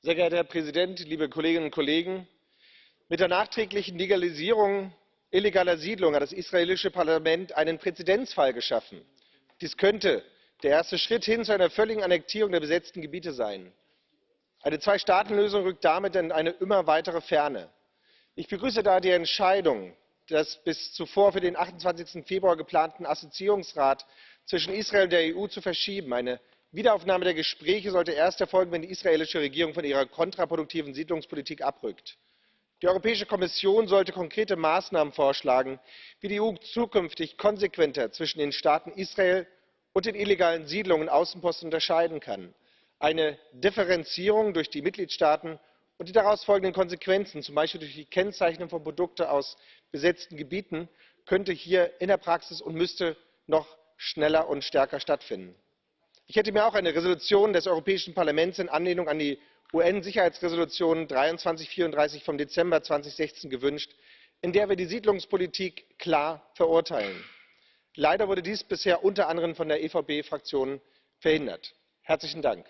Sehr geehrter Herr Präsident, liebe Kolleginnen und Kollegen! Mit der nachträglichen Legalisierung illegaler Siedlungen hat das israelische Parlament einen Präzedenzfall geschaffen. Dies könnte der erste Schritt hin zu einer völligen Annektierung der besetzten Gebiete sein. Eine Zweistaatenlösung rückt damit in eine immer weitere Ferne. Ich begrüße daher die Entscheidung, das bis zuvor für den 28. Februar geplanten Assoziierungsrat zwischen Israel und der EU zu verschieben. Wiederaufnahme der Gespräche sollte erst erfolgen, wenn die israelische Regierung von ihrer kontraproduktiven Siedlungspolitik abrückt. Die Europäische Kommission sollte konkrete Maßnahmen vorschlagen, wie die EU zukünftig konsequenter zwischen den Staaten Israel und den illegalen Siedlungen und Außenposten unterscheiden kann. Eine Differenzierung durch die Mitgliedstaaten und die daraus folgenden Konsequenzen, zum Beispiel durch die Kennzeichnung von Produkten aus besetzten Gebieten, könnte hier in der Praxis und müsste noch schneller und stärker stattfinden. Ich hätte mir auch eine Entschließung des Europäischen Parlaments in Anlehnung an die UN-Sicherheitsresolution 2334 vom Dezember 2016 gewünscht, in der wir die Siedlungspolitik klar verurteilen. Leider wurde dies bisher unter anderem von der EVP Fraktion verhindert. Herzlichen Dank!